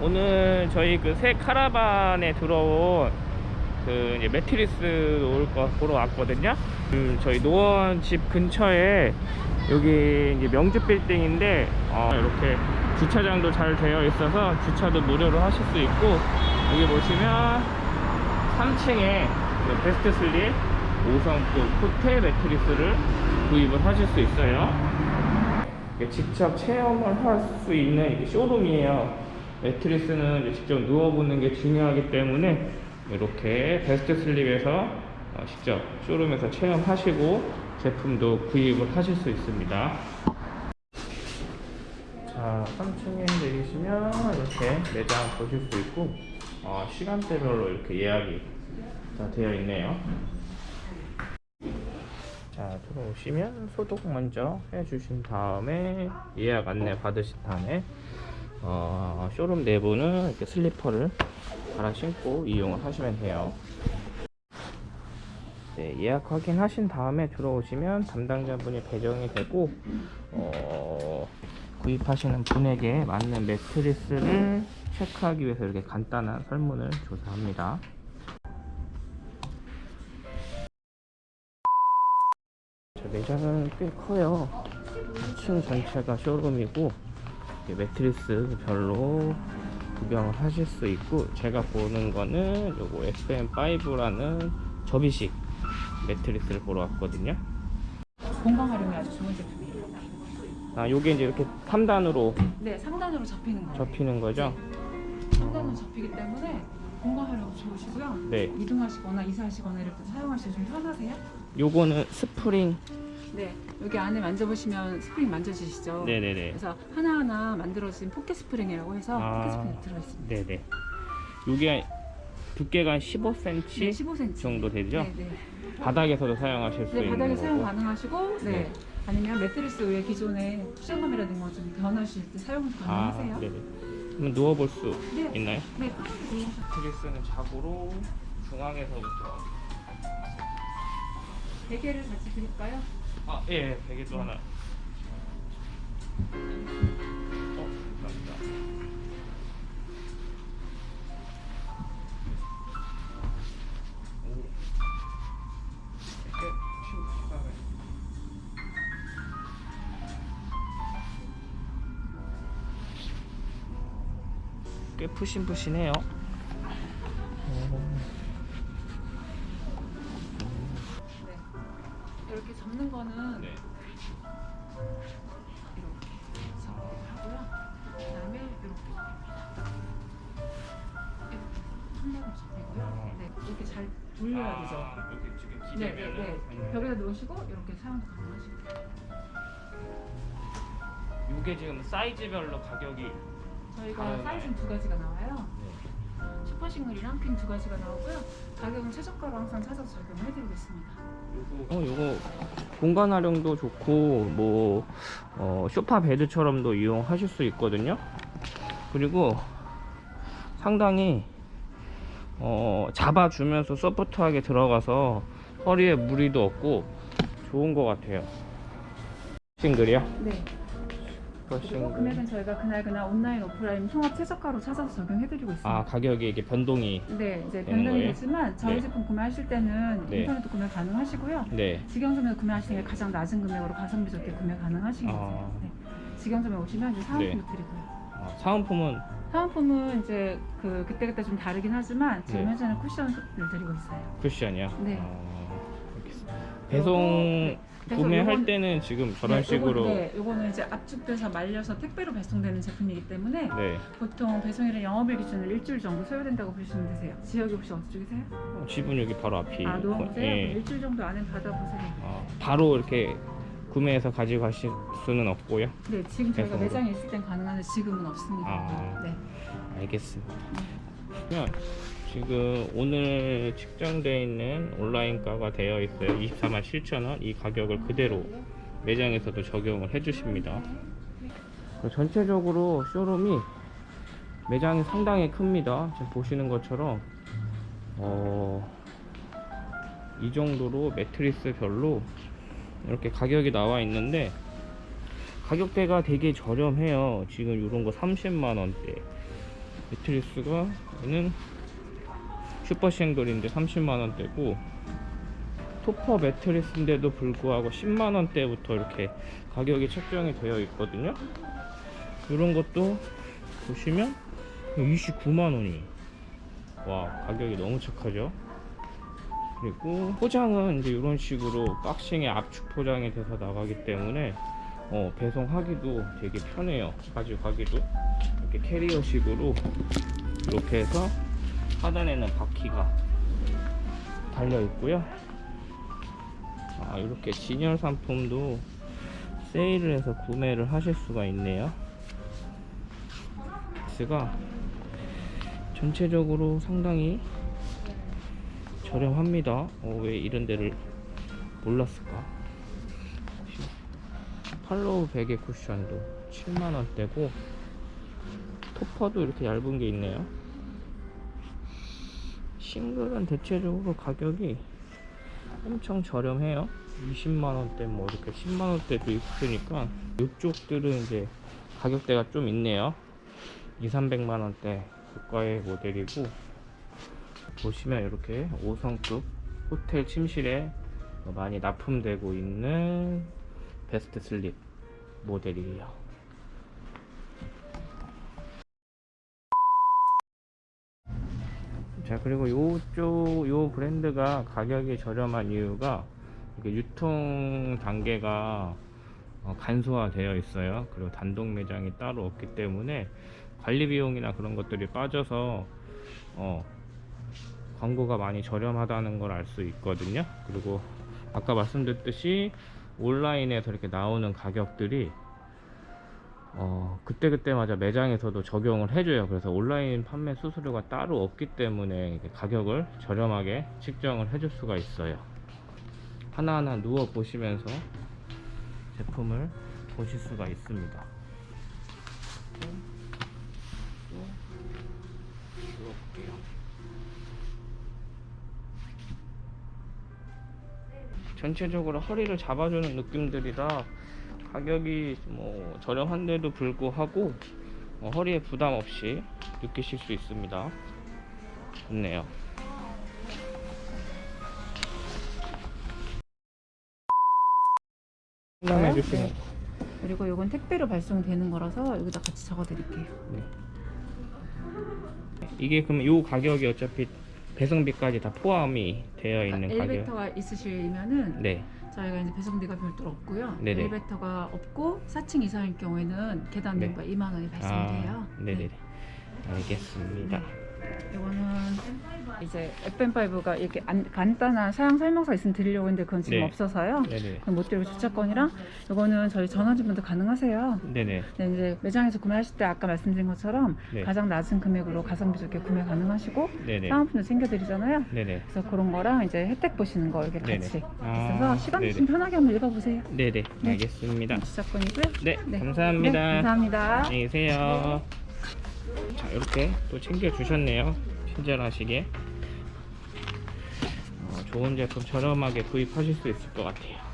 오늘 저희 그 새 카라반에 들어온 그 이제 매트리스 놓을 거 보러 왔거든요. 그 저희 노원 집 근처에 여기 이제 명주 빌딩인데 어, 이렇게 주차장도 잘 되어 있어서 주차도 무료로 하실 수 있고 여기 보시면 3층에 베스트 슬립 5성급 호텔 매트리스를 구입을 하실 수 있어요. 직접 체험을 할 수 있는 쇼룸이에요. 매트리스는 직접 누워보는 게 중요하기 때문에 이렇게 베스트 슬립에서 어, 직접 쇼룸에서 체험하시고 제품도 구입을 하실 수 있습니다. 자, 3층에 내리시면 이렇게 매장 보실 수 있고 어, 시간대별로 이렇게 예약이 다 되어 있네요. 자, 들어오시면 소독 먼저 해주신 다음에 예약 안내 받으신 다음에 어, 쇼룸 내부는 이렇게 슬리퍼를 갈아 신고 이용을 하시면 돼요. 네, 예약 확인하신 다음에 들어오시면 담당자분이 배정이 되고 어, 구입하시는 분에게 맞는 매트리스를 체크하기 위해서 이렇게 간단한 설문을 조사합니다. 저 매장은 꽤 커요. 2층 전체가 쇼룸이고 이렇게 매트리스 별로 구경을 하실 수 있고 제가 보는 거는 요거 FM5라는 접이식 매트리스를 보러 왔거든요. 건강 활용에 아주 좋은 제품이에요. 아, 요게 이제 이렇게 3단으로 네, 상단으로 접히는 거예요. 접히는 거죠? 상단으로 접히기 때문에 건강 활용 좋으시고요. 네. 이동하시거나 이사하시거나 이럴 때 사용하시기 좀 편하세요? 요거는 스프링. 네. 여기 안에 만져보시면 스프링 만져지시죠? 네네네. 그래서 하나하나 만들어진 포켓 스프링이라고 해서 아. 포켓 스프링 들어있습니다. 네네. 요게 두께가 한 15cm 네, 15cm 정도 되죠? 네, 네. 바닥에서도 사용하실 수 네, 있는 바닥에. 사용 가능하시고, 네. 네. 아니면 매트리스 위에 기존에 쿠션감이라든가 좀 변하실 때 사용 아, 가능하세요? 네네. 그럼 누워볼 수 네. 있나요? 네, 매트리스는 자고로 중앙에서부터 베개를 같이 드릴까요? 아, 예, 베개도 하나. 어, 감사합니다. 꽤 푸신푸신해요. 접는 거는 네. 이렇게 접하고요. 그다음에 이렇게 한 번에 접히고요. 네, 이렇게 잘 돌려야 되죠. 아, 이렇게 지금 네, 네, 기대면은 네. 벽에다 놓으시고 이렇게 사용도 가능하시고. 이게 지금 사이즈별로 가격이 저희가. 사이즈는 두 가지가 나와요. 슈퍼 싱글이랑 퀸 두 가지가 나오고요. 가격은 최저가로 항상 찾아서 적용을 해드리고 있습니다. 어, 요거 공간 활용도 좋고 뭐 어, 소파 베드처럼도 이용하실 수 있거든요. 그리고 상당히 어, 잡아주면서 소프트하게 들어가서 허리에 무리도 없고 좋은 것 같아요. 싱글이요? 네. 그리고. 금액은 저희가 그날 그날 온라인 오프라인 통합 최저가로 찾아서 적용해드리고 있습니다. 아 가격이 이게 변동이 네, 이제 변동이 거예요? 되지만 저희 네. 제품 구매하실 때는 네. 인터넷도 구매 가능하시고요. 네. 직영점에서 구매하실 때 가장 낮은 금액으로 가성비 좋게 구매 가능하시긴 아. 하세요. 네. 직영점에 오시면 이제 사은품도 네. 드리고요. 아, 사은품은 사은품은 이제 그 그때 그때 좀 다르긴 하지만 지금 네. 현재는 쿠션을 드리고 있어요. 쿠션이요? 네. 아. 배송 네, 구매할 요건- 때는 지금 저런 네, 식으로 요건, 네, 요거는 이제 압축돼서 말려서 택배로 배송되는 제품이기 때문에 네. 보통 배송일은 영업일 기준으로 일주일 정도 소요된다고 보시면 되세요. 지역이 혹시 어디 쪽이세요? 어, 집은 여기 바로 앞이 아, 노원구세요? 예. 그럼 일주일 정도 안에 받아보세요. 어, 바로 이렇게 구매해서 가지고 가실 수는 없고요. 네, 지금 저희가 배송으로. 매장에 있을 땐 가능한데 지금은 없습니다. 아. 네. 알겠습니다. 그러면 지금 오늘 측정되어 있는 온라인가가 되어 있어요. 24만 7천원 이 가격을 그대로 매장에서도 적용을 해주십니다. 그리고 전체적으로 쇼룸이 매장이 상당히 큽니다. 지금 보시는 것처럼 어, 이 정도로 매트리스 별로 이렇게 가격이 나와 있는데 가격대가 되게 저렴해요. 지금 이런 거 30만 원대. 매트리스가 얘는 슈퍼싱글인데 30만원대고 토퍼 매트리스인데도 불구하고 10만원대부터 이렇게 가격이 책정이 되어 있거든요. 이런 것도 보시면 29만원이 와 가격이 너무 착하죠? 그리고 포장은 이제 이런 식으로 박싱에 압축 포장이 돼서 나가기 때문에 어, 배송하기도 되게 편해요. 가져가기도. 이렇게 캐리어식으로 이렇게 해서 하단에는 바퀴가 달려 있고요. 아, 이렇게 진열 상품도 세일을 해서 구매를 하실 수가 있네요. 스가 전체적으로 상당히 저렴합니다. 어, 왜 이런 데를 몰랐을까? 팔로우 베개 쿠션도 7만원대고 토퍼도 이렇게 얇은 게 있네요 싱글은 대체적으로 가격이 엄청 저렴해요. 20만원대 뭐 이렇게 10만원대도 있으니까 이쪽들은 이제 가격대가 좀 있네요. 2, 300만원대 고가의 모델이고 보시면 이렇게 5성급 호텔 침실에 많이 납품되고 있는 베스트 슬립 모델이에요 자 그리고 요쪽 요 브랜드가 가격이 저렴한 이유가 유통 단계가 어, 간소화되어 있어요. 그리고 단독 매장이 따로 없기 때문에 관리 비용이나 그런 것들이 빠져서 어, 광고가 많이 저렴하다는 걸 알 수 있거든요. 그리고 아까 말씀드렸듯이 온라인에서 이렇게 나오는 가격들이 어, 그때그때마다 매장에서도 적용을 해줘요. 그래서 온라인 판매 수수료가 따로 없기 때문에 가격을 저렴하게 측정을 해줄 수가 있어요. 하나하나 누워 보시면서 제품을 보실 수가 있습니다. 전체적으로 허리를 잡아주는 느낌들이라 가격이 뭐 저렴한데도 불구하고 어, 허리에 부담 없이 느끼실 수 있습니다. 좋네요. 상담해 네. 그리고 이건 택배로 발송되는 거라서 여기다 같이 적어 드릴게요. 이게 그럼 요 가격이 어차피 배송비까지 다 포함이 되어 있는 가격. 그러니까 엘리베이터가 있으시면은 네, 저희가 이제 배송비가 별도로 없고요. 네네. 엘리베이터가 없고 4층 이상일 경우에는 계단 네. 비용가 2만 원이 발생돼요. 아, 네네 네. 알겠습니다. 이거는 이제 FM5가 이렇게 안- 간단한 사양 설명서 있으면 드리려고 했는데 그건 지금 네. 없어서요. 네네. 그건 못 드리고 주차권이랑 이거는 저희 전화주문도 가능하세요. 네네. 근데 이제 매장에서 구매하실 때 아까 말씀드린 것처럼 네. 가장 낮은 금액으로 가성비 좋게 구매 가능하시고 네네. 사은품도 챙겨드리잖아요. 네네. 그래서 그런 거랑 이제 혜택 보시는 거 이렇게 네네. 같이 아, 있어서 시간. 좀 편하게 한번 읽어보세요. 네네. 네. 알겠습니다. 주차권이고요. 네, 네. 감사합니다. 네, 감사합니다. 안녕히 계세요. 자, 이렇게 또 챙겨 주셨네요. 친절하시게. 어, 좋은 제품 저렴하게 구입하실 수 있을 것 같아요.